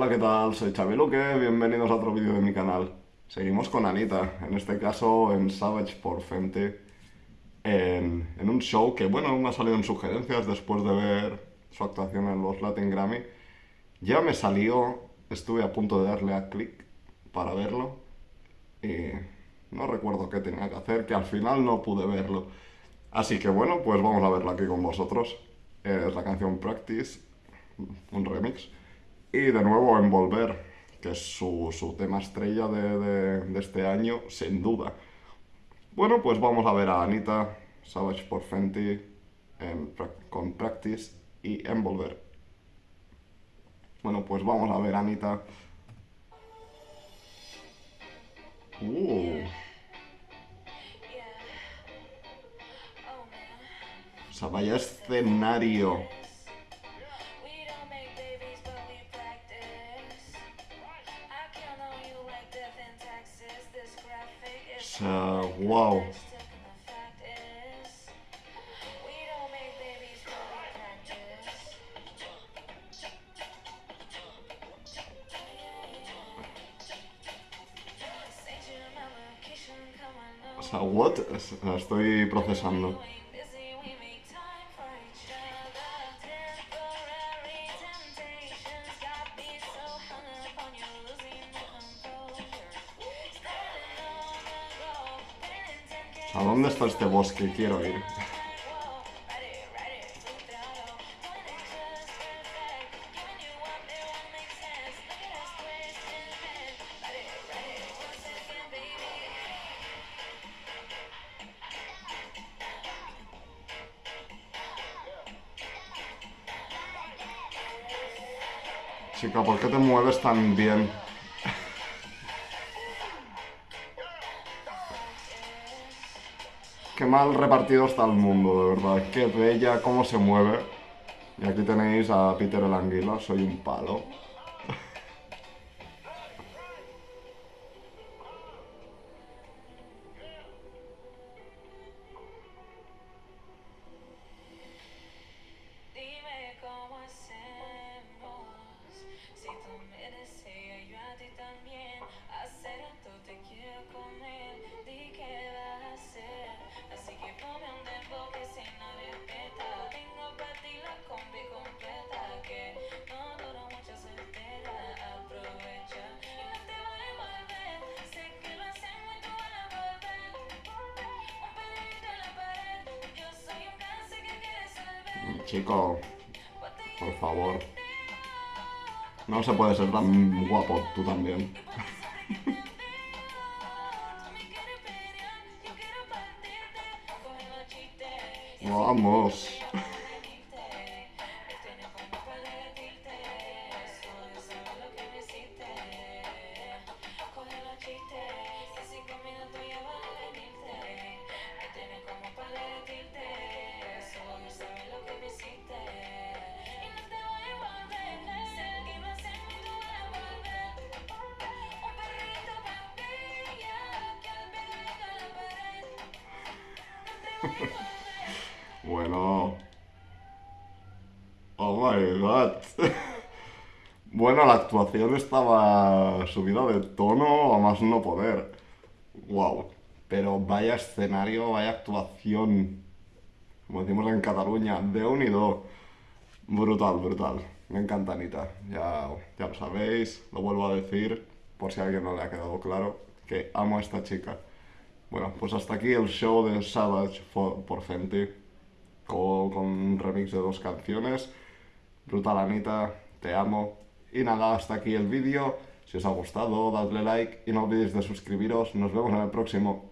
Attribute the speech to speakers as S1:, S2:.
S1: Hola, ¿qué tal? Soy Xavi Luque, bienvenidos a otro vídeo de mi canal. Seguimos con Anita, en este caso en Savage por Fenty, en, en un show que, bueno, me ha salido en sugerencias después de ver su actuación en los Latin Grammy. Ya me salió, estuve a punto de darle a clic para verlo y no recuerdo qué tenía que hacer, que al final no pude verlo. Así que bueno, pues vamos a verla aquí con vosotros. Es la canción Practice, un remix. Y de nuevo Envolver, que es su, su tema estrella de, de, de, este año, sin duda. Bueno, pues vamos a ver a Anita, Savage por Fenty, en, con Practice y Envolver. Bueno, pues vamos a ver a Anita. Uh. O sea, vaya escenario. Sea, wow. O sea, what? Estoy procesando. ¿A dónde está este bosque? Quiero ir. Chica, ¿por qué te mueves tan bien? Qué mal repartido está el mundo, de verdad. Qué bella, cómo se mueve. Y aquí tenéis a Peter el Anguila, soy un palo. Chico, por favor. No se puede ser tan guapo tú también. Vamos. Bueno. Oh my god. bueno, la actuación estaba subida de tono a más no poder. Wow. Pero vaya escenario, vaya actuación. Como decimos en Cataluña, de unido. Brutal, brutal. Me encanta Anita. Ya, ya lo sabéis, lo vuelvo a decir, por si a alguien no le ha quedado claro, que amo a esta chica. Bueno, pues hasta aquí el show de Savage por Fenty, con, con, un remix de dos canciones. Brutal Anita, te amo. Y nada, hasta aquí el vídeo. Si os ha gustado, dadle like y no olvidéis de suscribiros. Nos vemos en el próximo.